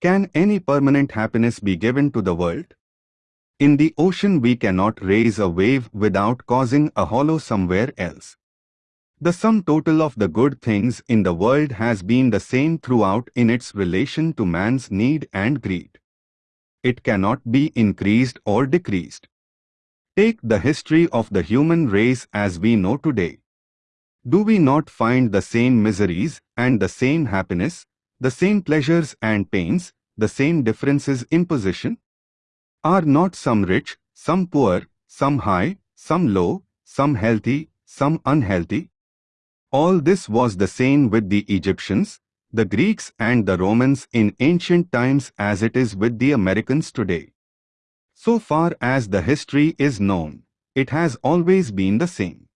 Can any permanent happiness be given to the world? In the ocean we cannot raise a wave without causing a hollow somewhere else. The sum total of the good things in the world has been the same throughout in its relation to man's need and greed. It cannot be increased or decreased. Take the history of the human race as we know today. Do we not find the same miseries and the same happiness, the same pleasures and pains, the same differences in position? Are not some rich, some poor, some high, some low, some healthy, some unhealthy? All this was the same with the Egyptians, the Greeks and the Romans in ancient times as it is with the Americans today. So far as the history is known, it has always been the same.